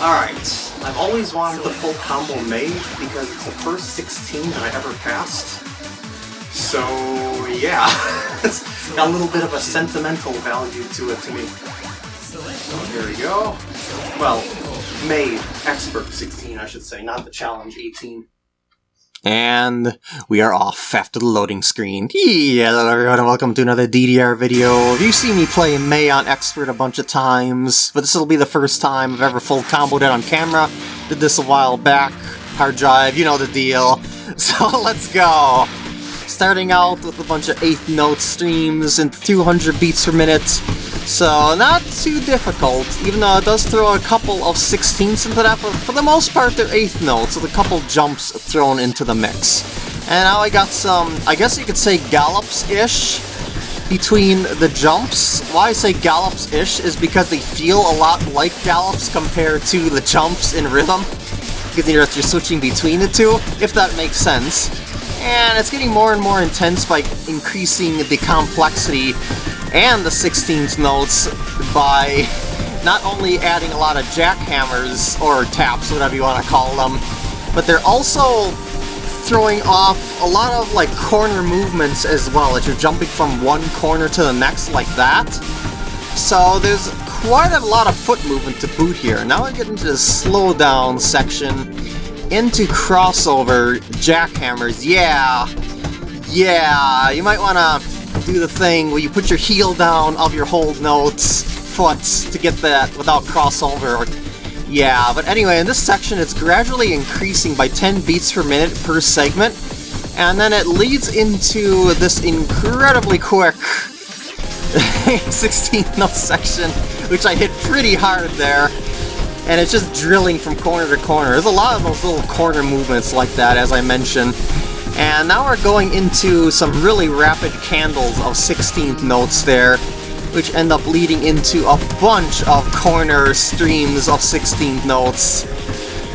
Alright, I've always wanted the full combo made because it's the first 16 that I ever passed. So, yeah, it's got a little bit of a sentimental value to it to me. So here we go. Well, made, expert 16 I should say, not the challenge 18. And we are off after the loading screen. Hello everyone and welcome to another DDR video. You've seen me play May on Expert a bunch of times, but this will be the first time I've ever full comboed it on camera. Did this a while back. Hard drive, you know the deal. So let's go! Starting out with a bunch of 8th note streams and 200 beats per minute. So not too difficult, even though it does throw a couple of 16ths into that, but for the most part they're 8th notes, with a couple jumps thrown into the mix. And now I got some, I guess you could say gallops-ish between the jumps. Why I say gallops-ish is because they feel a lot like gallops compared to the jumps in rhythm. Because you're, you're switching between the two, if that makes sense. And it's getting more and more intense by increasing the complexity and the 16th notes by not only adding a lot of jackhammers, or taps, whatever you want to call them, but they're also throwing off a lot of like corner movements as well, as you're jumping from one corner to the next like that. So there's quite a lot of foot movement to boot here. Now I get into the slowdown section, into crossover jackhammers. Yeah, yeah, you might want to do the thing where you put your heel down of your hold notes foot to get that without crossover. Yeah, but anyway, in this section it's gradually increasing by 10 beats per minute per segment, and then it leads into this incredibly quick 16th note section, which I hit pretty hard there, and it's just drilling from corner to corner. There's a lot of those little corner movements like that, as I mentioned, and now we're going into some really rapid candles of 16th notes there, which end up leading into a bunch of corner streams of 16th notes.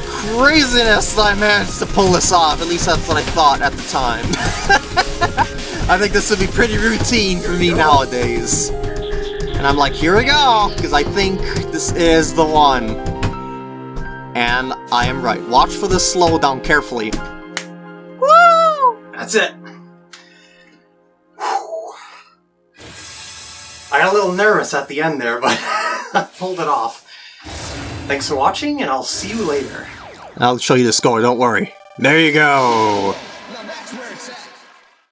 Craziness I managed to pull this off, at least that's what I thought at the time. I think this would be pretty routine for me nowadays. And I'm like, here we go, because I think this is the one. And I am right. Watch for this slowdown carefully. That's it. I got a little nervous at the end there, but I pulled it off. Thanks for watching, and I'll see you later. I'll show you the score, don't worry. There you go!